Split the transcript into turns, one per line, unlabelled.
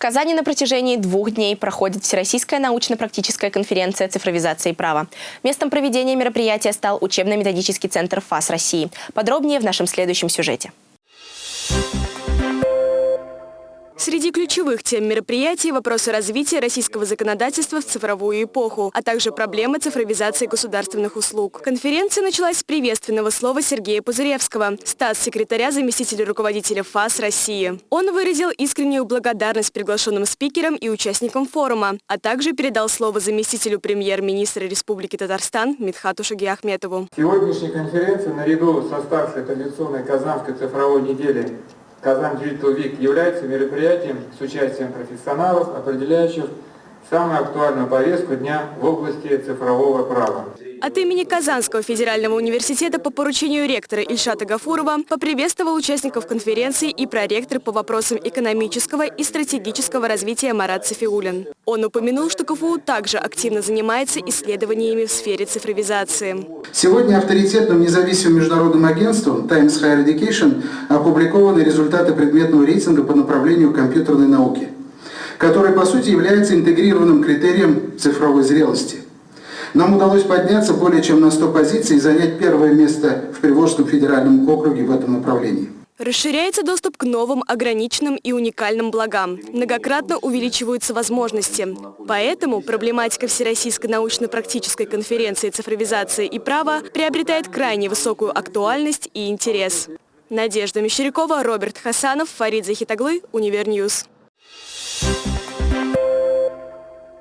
Казани на протяжении двух дней проходит Всероссийская научно-практическая конференция цифровизации права. Местом проведения мероприятия стал учебно-методический центр ФАС России. Подробнее в нашем следующем сюжете.
Среди ключевых тем мероприятий – вопросы развития российского законодательства в цифровую эпоху, а также проблемы цифровизации государственных услуг. Конференция началась с приветственного слова Сергея Пузыревского, статс-секретаря заместителя руководителя ФАС России. Он выразил искреннюю благодарность приглашенным спикерам и участникам форума, а также передал слово заместителю премьер-министра Республики Татарстан Митхату Шагиахметову.
Сегодняшняя конференция наряду с оставшей традиционной Казанской цифровой недели Казан Digital Week является мероприятием с участием профессионалов, определяющих самую актуальную повестку дня в области цифрового права.
От имени Казанского федерального университета по поручению ректора Ильшата Гафурова поприветствовал участников конференции и проректор по вопросам экономического и стратегического развития Марат Софиулин. Он упомянул, что КФУ также активно занимается исследованиями в сфере цифровизации.
Сегодня авторитетным независимым международным агентством Times Higher Education опубликованы результаты предметного рейтинга по направлению компьютерной науки, который по сути является интегрированным критерием цифровой зрелости – нам удалось подняться более чем на 100 позиций и занять первое место в Приволжском федеральном округе в этом направлении.
Расширяется доступ к новым, ограниченным и уникальным благам. Многократно увеличиваются возможности. Поэтому проблематика Всероссийской научно-практической конференции цифровизации и права приобретает крайне высокую актуальность и интерес. Надежда Мещерякова, Роберт Хасанов, Фарид Захитаглы, Univer News. you